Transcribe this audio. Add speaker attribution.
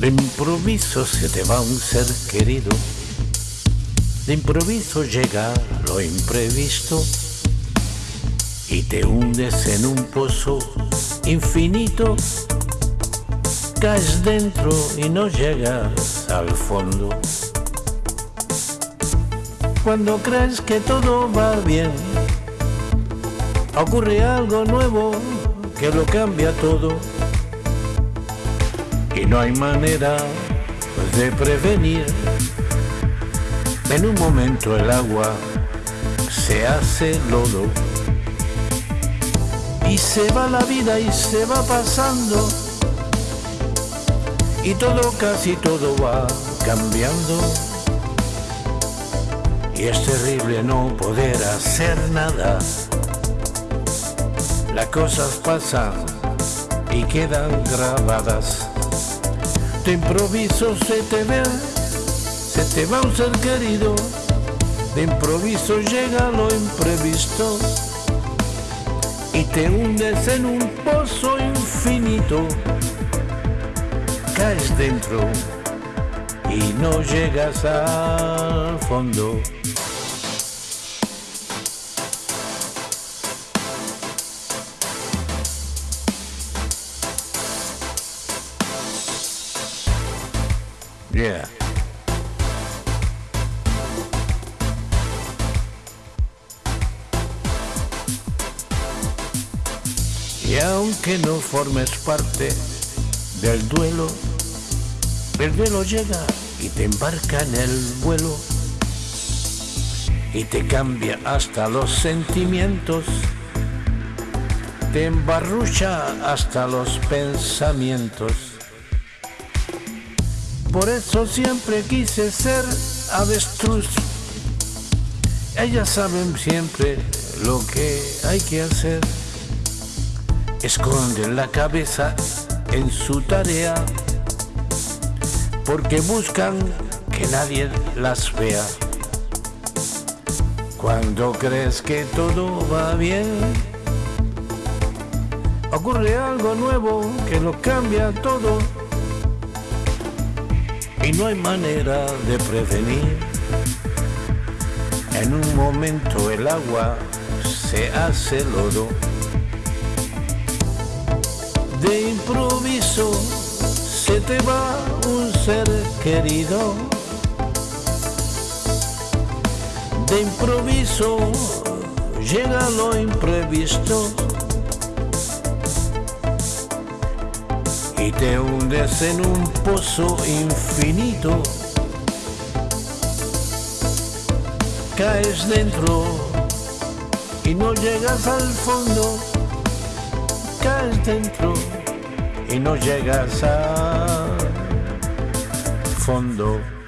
Speaker 1: De improviso se te va un ser querido, de improviso llega lo imprevisto y te hundes en un pozo infinito, caes dentro y no llegas al fondo. Cuando crees que todo va bien, ocurre algo nuevo que lo cambia todo y no hay manera de prevenir. En un momento el agua se hace lodo y se va la vida y se va pasando y todo, casi todo va cambiando y es terrible no poder hacer nada. Las cosas pasan y quedan grabadas de improviso se te ve, se te va un ser querido, de improviso llega lo imprevisto y te hundes en un pozo infinito, caes dentro y no llegas al fondo. Yeah. Y aunque no formes parte del duelo, el duelo llega y te embarca en el vuelo y te cambia hasta los sentimientos, te embarrucha hasta los pensamientos por eso siempre quise ser avestruz. Ellas saben siempre lo que hay que hacer. Esconden la cabeza en su tarea porque buscan que nadie las vea. Cuando crees que todo va bien, ocurre algo nuevo que lo cambia todo y no hay manera de prevenir. En un momento el agua se hace lodo. De improviso se te va un ser querido. De improviso llega lo imprevisto. Y te hundes en un pozo infinito. Caes dentro y no llegas al fondo. Caes dentro y no llegas al fondo.